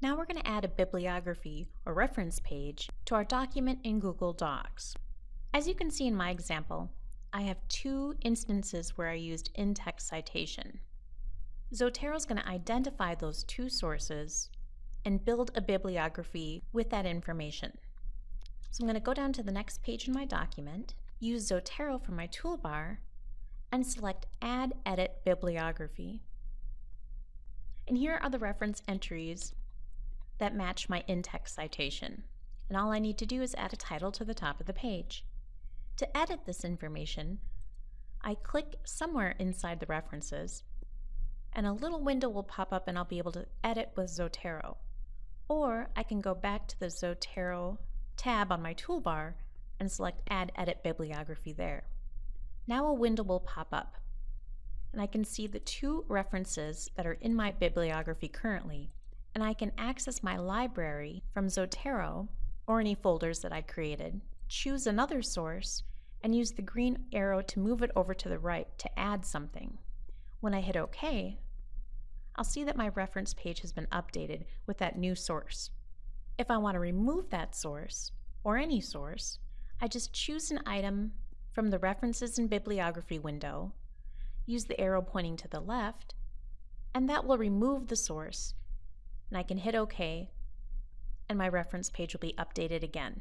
Now we're going to add a bibliography or reference page to our document in Google Docs. As you can see in my example, I have two instances where I used in-text citation. Zotero is going to identify those two sources and build a bibliography with that information. So I'm going to go down to the next page in my document, use Zotero from my toolbar, and select Add Edit Bibliography. And here are the reference entries that match my in-text citation. And all I need to do is add a title to the top of the page. To edit this information, I click somewhere inside the references, and a little window will pop up and I'll be able to edit with Zotero. Or I can go back to the Zotero tab on my toolbar and select Add Edit Bibliography there. Now a window will pop up and I can see the two references that are in my bibliography currently and I can access my library from Zotero or any folders that I created, choose another source, and use the green arrow to move it over to the right to add something. When I hit OK, I'll see that my reference page has been updated with that new source. If I want to remove that source, or any source, I just choose an item from the References and Bibliography window, use the arrow pointing to the left, and that will remove the source, and I can hit OK, and my reference page will be updated again.